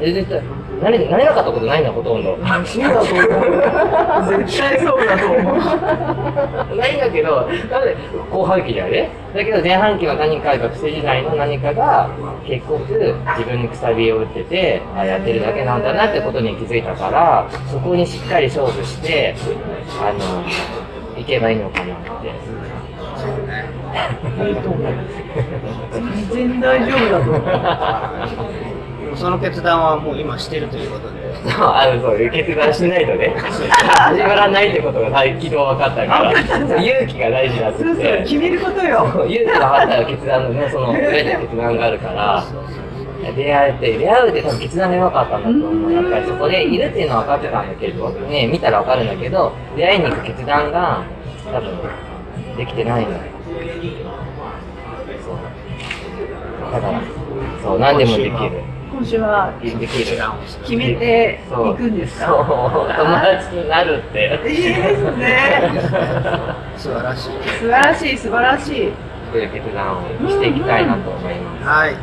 Speaker 3: で絶対、なれなれなかったことないんだ、ほとんど。
Speaker 1: そうだと思う絶対そうだと思う
Speaker 3: ないんだけど、なんで後半期だよね。だけど前半期は何か学生時代の何かが結局自分にくさびを打ってて、あやってるだけなんだなってことに気づいたから、そこにしっかり勝負して、あの、いけばいいのかなって。
Speaker 1: いいと思う全然大丈夫だと思う
Speaker 2: その決断はもう今してるということで。
Speaker 3: あのそういう決断しないとね、始まらないってことが昨日分かったから、勇気が大事だって
Speaker 1: そうそう。決めることよ
Speaker 3: 勇気があったら決断のね、その上で決断があるから、出会えて、出会うって多分決断が弱かったんだと思う。やっぱりそこでいるっていうのは分かってたんだけど、ね、見たら分かるんだけど、出会いに行く決断が多分できてないのよ。だから、そう、何でもできる。
Speaker 1: 今週は
Speaker 3: できる。
Speaker 1: 決めていくんですか？
Speaker 3: 友達になるって。
Speaker 1: いいですね (laughs)
Speaker 2: 素晴らしい。
Speaker 1: 素晴らしい素晴らしい
Speaker 3: いう決断をしていきたいなと思います。
Speaker 2: はい。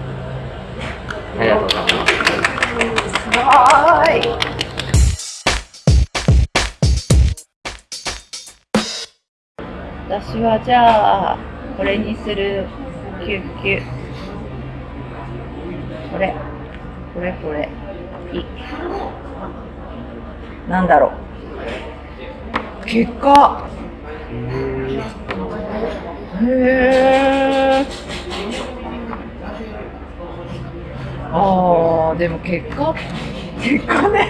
Speaker 3: ありがとうございます。
Speaker 1: はーい私はじゃあこれにする。キュッキュこれ。これこれ。いい。なんだろう。結果。へえああでも結果？結果ね。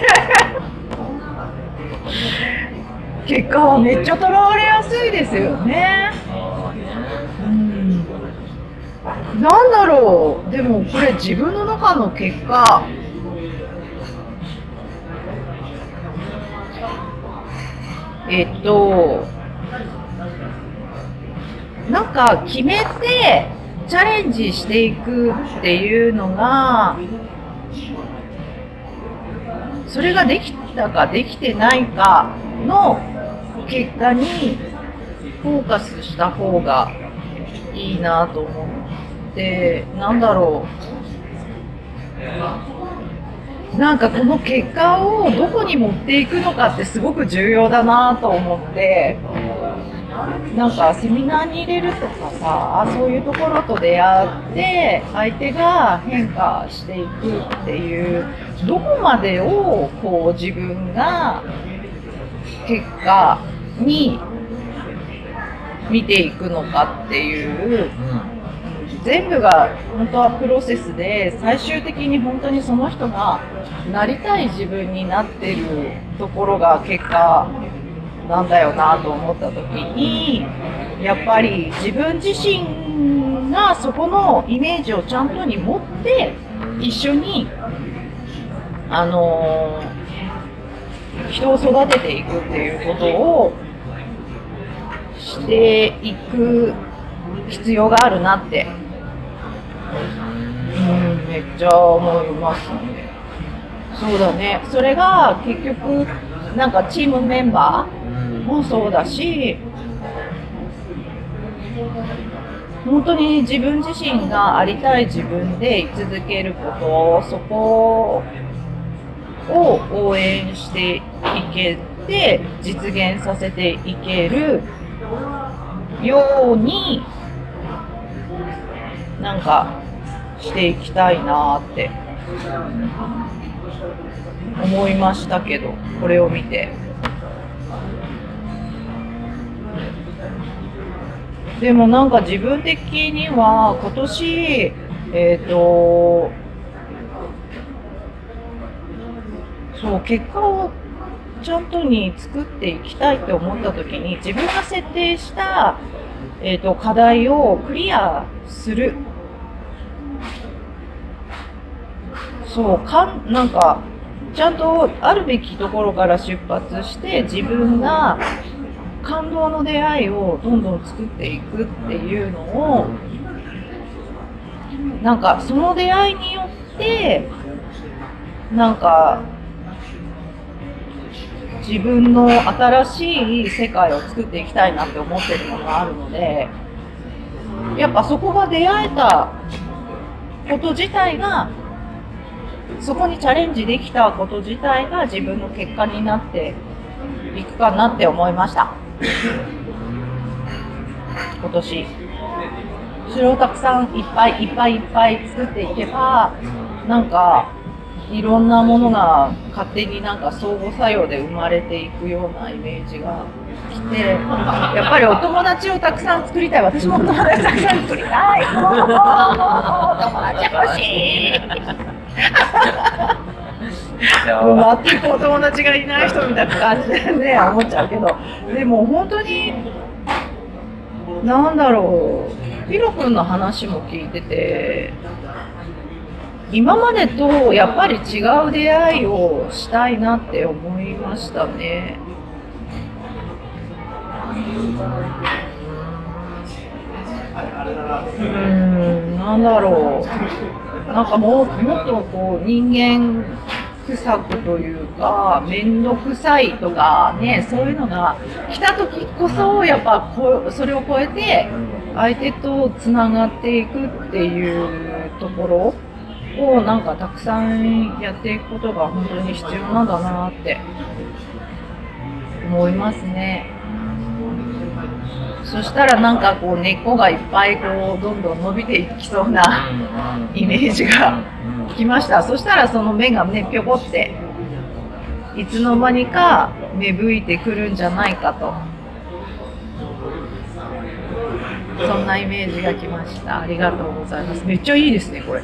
Speaker 1: 結果はめっちゃとらわれやすいですよね。うん。なんだろう。でもこれ自分の中の結果。えっとなんか決めてチャレンジしていくっていうのがそれができたかできてないかの結果にフォーカスした方がいいなと思ってなんだろう。なんかこの結果をどこに持っていくのかってすごく重要だなと思ってなんかセミナーに入れるとかさそういうところと出会って相手が変化していくっていうどこまでをこう自分が結果に見ていくのかっていう全部が本当はプロセスで最終的に本当にその人がなりたい自分になってるところが結果なんだよなと思った時にやっぱり自分自身がそこのイメージをちゃんとに持って一緒にあのー人を育てていくっていうことをしていく必要があるなって、うん、めっちゃ思いますね。そうだね。それが結局なんかチームメンバーもそうだし、本当に自分自身がありたい自分で居続けること、そこを応援していけて、実現させていけるようになんかしていきたいなって。思いましたけどこれを見て。でもなんか自分的には今年えっ、とそう結果をちゃんとに作っていきたいって思った時に自分が設定した、えー、と課題をクリアする。そうかんなんかちゃんとあるべきところから出発して自分が感動の出会いをどんどん作っていくっていうのをなんかその出会いによってなんか自分の新しい世界を作っていきたいなって思ってるものがあるのでやっぱそこが出会えたこと自体がそこにチャレンジできたこと自体が自分の結果になっていくかなって思いました。今年。それをたくさんいっぱいいっぱいいっぱい作っていけばなんかいろんなものが勝手になんか相互作用で生まれていくようなイメージがきてやっぱりお友達をたくさん作りたい。私もお友達たくさん作りたい。お友達欲しい。全くお友達がいない人みたいな感じでね思っちゃうけど。でも本当になんだろう。ヒロ君の話も聞いてて今までとやっぱり違う出会いをしたいなって思いましたね。うん、なんだろう。なんかもうもっとこう人間臭くというか面倒くさいとかねそういうのが来た時こそやっぱこそれを超えて相手とつながっていくっていうところをなんかたくさんやっていくことが本当に必要なんだなって思いますね。そしたらなんかこう根っこがいっぱいこうどんどん伸びていきそうなイメージがきました。そしたらその芽がねぴょこっていつの間にか芽吹いてくるんじゃないかと。そんなイメージがきました。ありがとうございます。めっちゃいいですね、これ。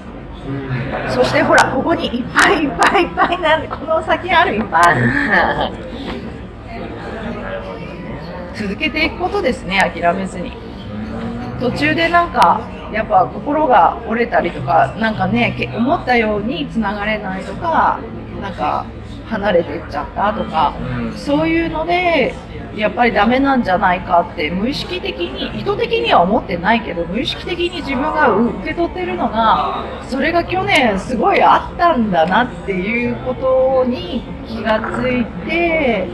Speaker 1: そしてほら、ここにいっぱいいっぱいいっぱいなんで、この先あるいっぱいある。続けていくことですね、諦めずに。途中でなんか、やっぱ心が折れたりとか、なんかね、思ったようにつながれないとか、なんか離れていっちゃったとか、そういうので、やっぱりダメなんじゃないかって無意識的に意図的には思ってないけど無意識的に自分が受け取ってるのがそれが去年すごいあったんだなっていうことに気がついて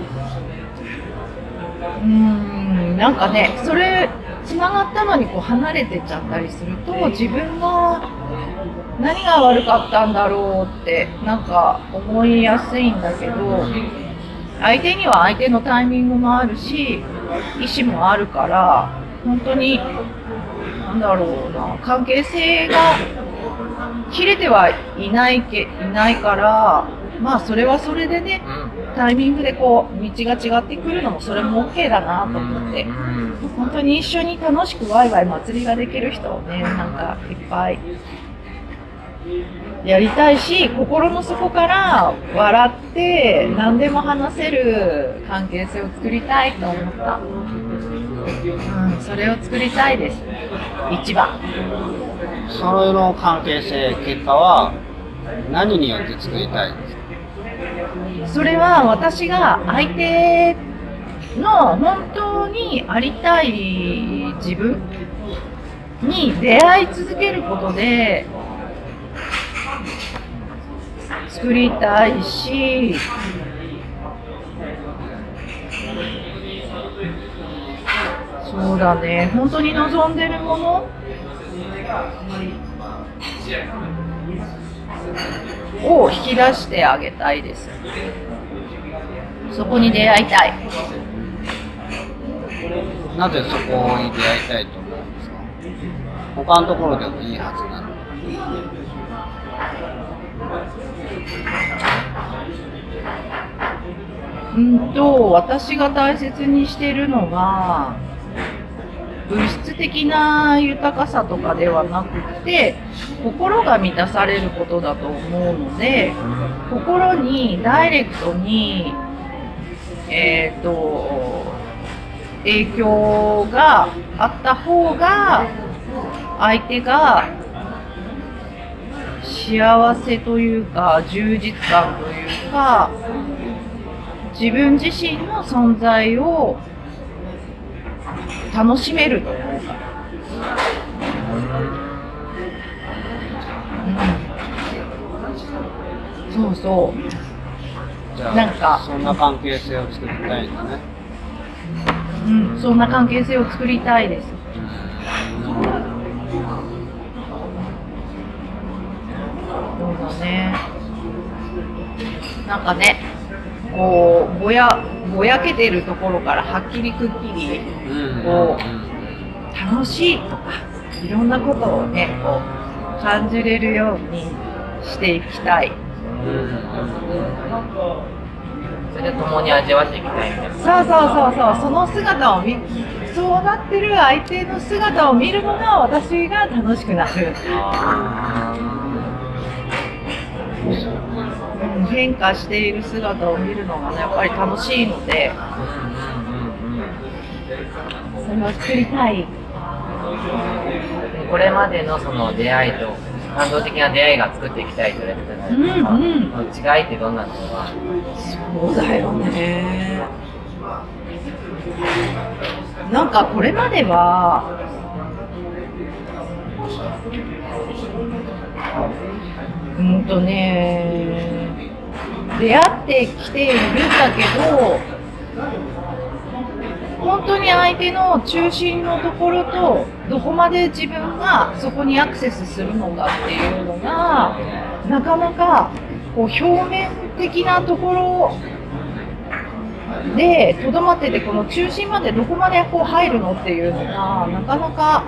Speaker 1: うーんなんかねそれつながったのにこう離れてっちゃったりすると自分が何が悪かったんだろうってなんか思いやすいんだけど相手には相手のタイミングもあるし意思もあるから本当になんだろうな関係性が切れてはいないけいないからまあそれはそれでねタイミングでこう道が違ってくるのもそれも OK だなと思って本当に一緒に楽しくワイワイ祭りができる人をねなんかいっぱいやりたいし心の底から笑って何でも話せる関係性を作りたいと思った、うん、それを作りたいです。一番。
Speaker 2: その関係性、結果は何によって作りたい？んですか
Speaker 1: それは私が相手の本当にありたい自分に出会い続けることで作りたいし。そうだね。本当に望んでるもの？を引き出してあげたいです。そこに出会いたい。
Speaker 2: なぜそこに出会いたいと思うんですか？他のところでもいいはずなのに。
Speaker 1: うんと私が大切にしてるのは物質的な豊かさとかではなくて心が満たされることだと思うので心にダイレクトにえっ、と影響があった方が相手が幸せというか充実感というか自分自身の存在を楽しめるというか、うん、そうそう。なんか。
Speaker 2: そんな関係性を作りたいんだね。
Speaker 1: うん、そんな関係性を作りたいです。ね。なんかね、こうぼやぼやけてるところからはっきりくっきり
Speaker 2: うん
Speaker 1: こ楽しいとかいろんなことをねこう感じれるようにしていきたい。
Speaker 3: それで共に味わっていきたいみたいな。
Speaker 1: そうそうそうそうその姿を見そうなってる相手の姿を見るのが私が楽しくなる。うん変化している姿を見るのがねやっぱり楽しいので。それを作りたい。
Speaker 3: これまでのその出会いと感動的な出会いが作っていきたいと言われてたじゃないですか、
Speaker 1: うん
Speaker 3: 違いってどんなんです？か
Speaker 1: そうだよね。なんかこれまではうんとね。出会ってきているんだけど本当に相手の中心のところとどこまで自分がそこにアクセスするのかっていうのがなかなかこう表面的なところでとどまっててこの中心までどこまでこう入るのっていうのがなかなか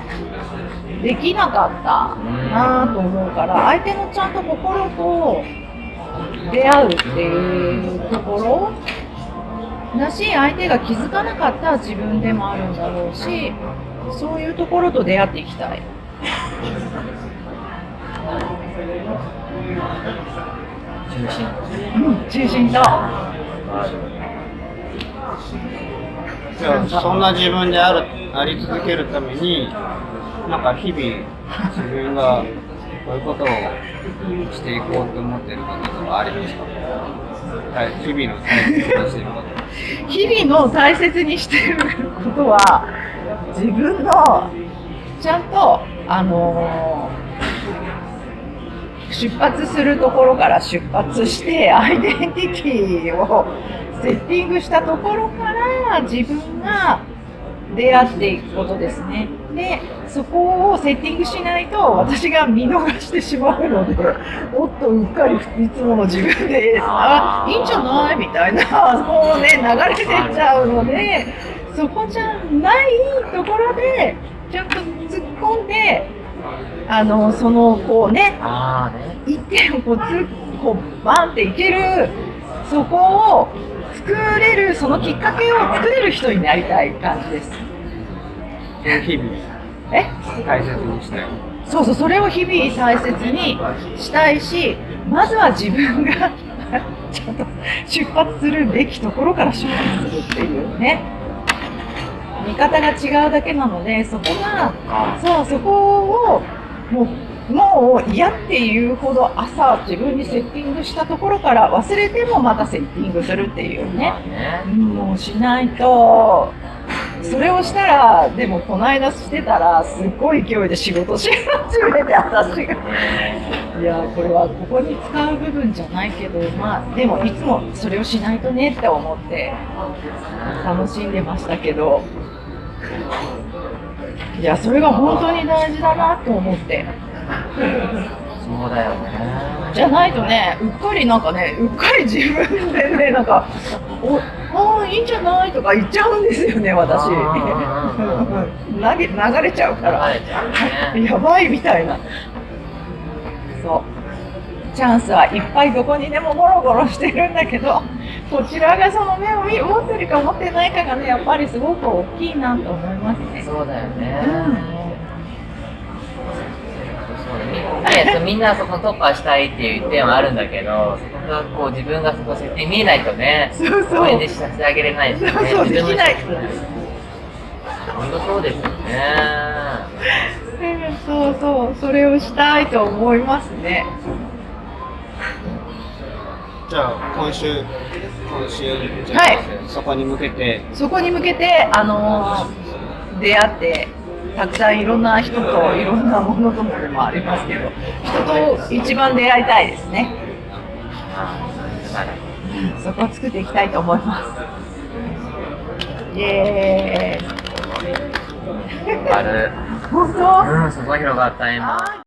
Speaker 1: できなかったなと思うから相手のちゃんと心と出会うっていうところだし相手が気づかなかった自分でもあるんだろうしそういうところと出会っていきたい。
Speaker 3: 中心
Speaker 1: うん、中心と。
Speaker 2: じゃあそんな自分であるあり続けるためになんか日々自分がこういうことをしていこうと思っていることとかありますか？日々の大切にしていること
Speaker 1: 日々の大切にしてることは自分のちゃんとあのー出発するところから出発してアイデンティティをセッティングしたところから自分が出会っていくことですね。で、そこをセッティングしないと私が見逃してしまうので、(laughs) おっとうっかりいつもの自分で、あ、いいんじゃない？みたいな、こうね、流れてっちゃうので、そこじゃないところで、ちゃんと突っ込んで、あの、その、こうね、
Speaker 3: ああね。
Speaker 1: 一点をこうつこうバンっていけるそこを作れるそのきっかけを作れる人になりたい感じです。
Speaker 2: 日々
Speaker 1: え？
Speaker 2: 大切にしたい。
Speaker 1: そうそうそれを日々大切にしたいしまずは自分が (laughs) ちゃんと出発するべきところから出発するっていうね。見方が違うだけなのでそこがそうそこをもうもう嫌っていうほど朝自分にセッティングしたところから忘れてもまたセッティングするっていうね。もうしないとそれをしたらでもこの間してたらすっごい勢いで仕事し始めて私が。いやこれはここに使う部分じゃないけどまあでもいつもそれをしないとねって思って楽しんでましたけど。いやそれが本当に大事だなと思って。
Speaker 3: そうだよね。
Speaker 1: じゃないとねうっかりなんかねうっかり自分でねなんかおあーいいんじゃない？とか言っちゃうんですよね私。投げ流れちゃうから。
Speaker 3: ね。
Speaker 1: やばいみたいな。そう。チャンスはいっぱいどこにでもゴロゴロしてるんだけどこちらがその目を見持ってるか持ってないかがねやっぱりすごく大きいなと思いますね。
Speaker 3: そうだよね。
Speaker 1: うん
Speaker 3: そうだねねそうみんなそこ突破したいっていう点はあるんだけど、そこがこう自分がそこ設定見えないとね、
Speaker 1: そうそう。
Speaker 3: 応援でさせてあげれないしね。
Speaker 1: そうそうできない。
Speaker 3: 本当そうですよね。
Speaker 1: うんそうそうそれをしたいと思いますね。
Speaker 2: じゃあ今週今週
Speaker 1: はい。
Speaker 2: そこに向けて。
Speaker 1: そこに向けてあの出会ってたくさんいろんな人といろんなものともでもありますけど人と一番出会いたいですねそこを作っていきたいと思いますイエーイ
Speaker 3: ある。
Speaker 1: 本当？
Speaker 3: うん、そこ広がった今。